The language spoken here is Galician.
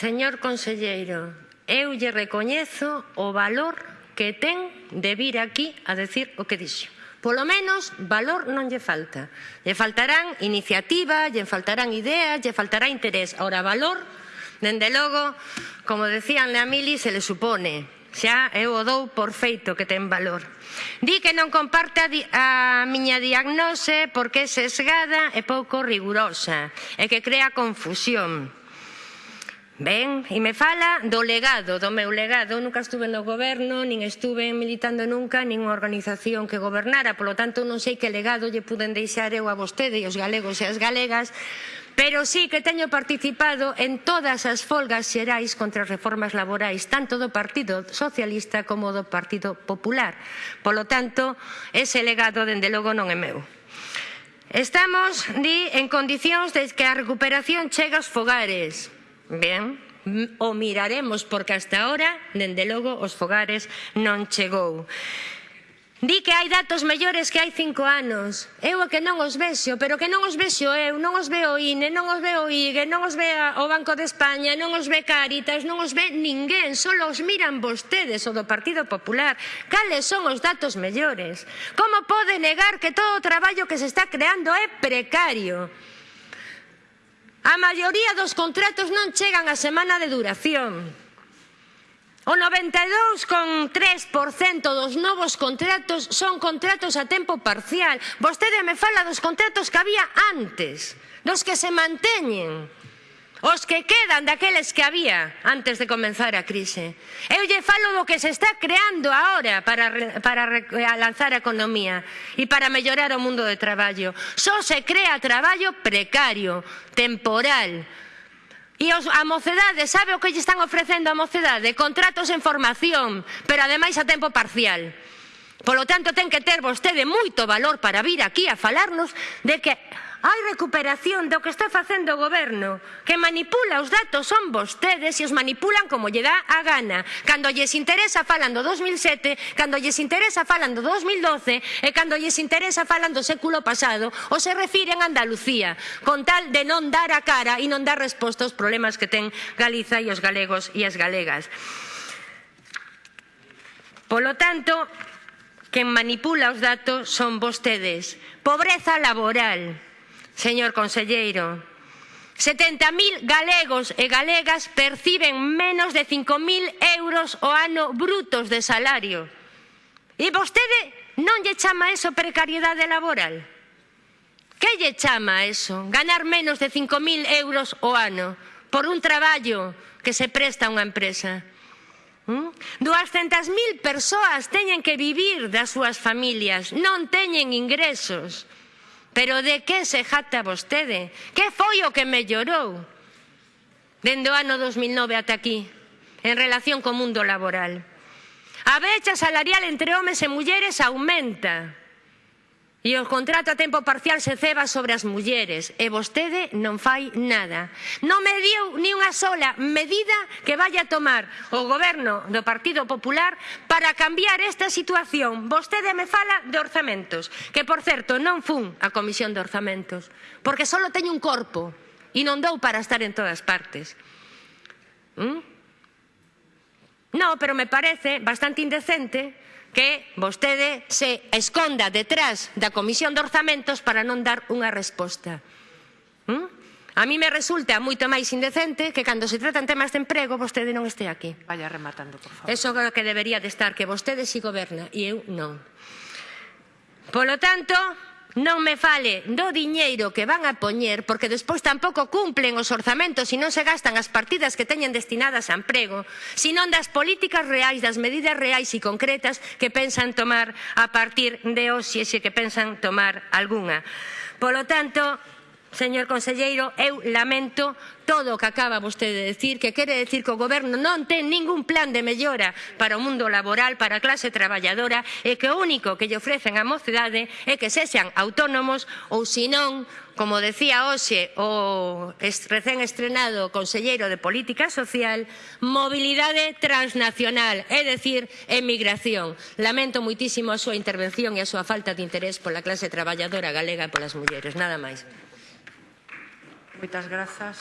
Señor conselleiro, eu lle recoñezo o valor que ten de vir aquí a decir o que dixo. Polo menos, valor non lle falta. Lle faltarán iniciativa, lle faltarán ideas, lle faltará interés. Ora, valor, dende logo, como decían a Mili, se le supone. Xa eu o dou por feito que ten valor. Di que non comparte a, di a miña diagnose porque é sesgada e pouco rigurosa e que crea confusión. Ben, e me fala do legado, do meu legado. Nunca estuve no goberno, nin estuve militando nunca, nin unha organización que gobernara. Polo tanto, non sei que legado lle puden deixar eu a vostede e os galegos e as galegas, pero sí que teño participado en todas as folgas xerais contra as reformas laborais, tanto do Partido Socialista como do Partido Popular. Polo tanto, ese legado, dende logo, non é meu. Estamos, di, en condicións de que a recuperación chega aos fogares, Ben, o miraremos, porque hasta ahora, dende logo, os fogares non chegou. Di que hai datos mellores que hai cinco anos. Eu é que non os vexo, pero que non os vexo eu, non os veo INE, non os veo IGE, non os ve o Banco de España, non os ve Caritas, non os ve ninguén, só os miran vostedes o do Partido Popular. Cales son os datos mellores? Como pode negar que todo o traballo que se está creando é precario? A maioría dos contratos non chegan a semana de duración. O 92,3% dos novos contratos son contratos a tempo parcial. Vostede me fala dos contratos que había antes, dos que se manteñen. Os que quedan daqueles que había antes de comenzar a crise. Eu lle falo do que se está creando agora para, para lanzar a economía e para mellorar o mundo de traballo. Só se crea traballo precario, temporal. E os, a mocedade, sabe o que lle están ofrecendo a mocedade? Contratos en formación, pero ademais a tempo parcial. Polo tanto, ten que ter vostede moito valor para vir aquí a falarnos de que hai recuperación do que está facendo o goberno, que manipula os datos son vostedes e os manipulan como lle dá a gana. Cando lles interesa falan do 2007, cando lles interesa falan do 2012 e cando lles interesa falan do século pasado ou se refiren a Andalucía, con tal de non dar a cara e non dar resposta aos problemas que ten Galiza e os galegos e as galegas. Polo tanto, quen manipula os datos son vostedes. Pobreza laboral señor conselleiro. 70.000 galegos e galegas perciben menos de 5.000 euros o ano brutos de salario. E vostede non lle chama eso precariedade laboral? Que lle chama eso? Ganar menos de 5.000 euros o ano por un traballo que se presta a unha empresa. ¿Mm? 200.000 persoas teñen que vivir das súas familias, non teñen ingresos. Pero de que se jacta vostede? Que foi o que me llorou? Dende o ano 2009 ata aquí, en relación co mundo laboral. A brecha salarial entre homes e mulleres aumenta. E o contrato a tempo parcial se ceba sobre as mulleres e vostede non fai nada. Non me dio ni unha sola medida que vaya a tomar o goberno do Partido Popular para cambiar esta situación. Vostede me fala de orzamentos, que por certo non fun a Comisión de Orzamentos, porque só teño un corpo e non dou para estar en todas partes. ¿Mm? No, pero me parece bastante indecente que vostede se esconda detrás da Comisión de Orzamentos para non dar unha resposta. ¿Mm? A mí me resulta moito máis indecente que cando se tratan temas de emprego vostede non estea aquí. Vaya rematando, por favor. Eso é o que debería de estar, que vostede si goberna e eu non. Polo tanto, Non me fale do diñeiro que van a poñer porque despois tampouco cumplen os orzamentos e non se gastan as partidas que teñen destinadas a emprego, senón das políticas reais, das medidas reais e concretas que pensan tomar a partir de hoxe se que pensan tomar algunha. Polo tanto, Señor conselleiro, eu lamento todo o que acaba vostede de decir, que quere decir que o goberno non ten ningún plan de mellora para o mundo laboral, para a clase traballadora, e que o único que lle ofrecen á mocedade é que sexan autónomos ou senón, como decía hoxe o recén estrenado conselleiro de Política Social, mobilidade transnacional, é dicir, emigración. Lamento moitísimo a súa intervención e a súa falta de interés pola clase traballadora galega e polas mulleres. Nada máis. Muchas gracias.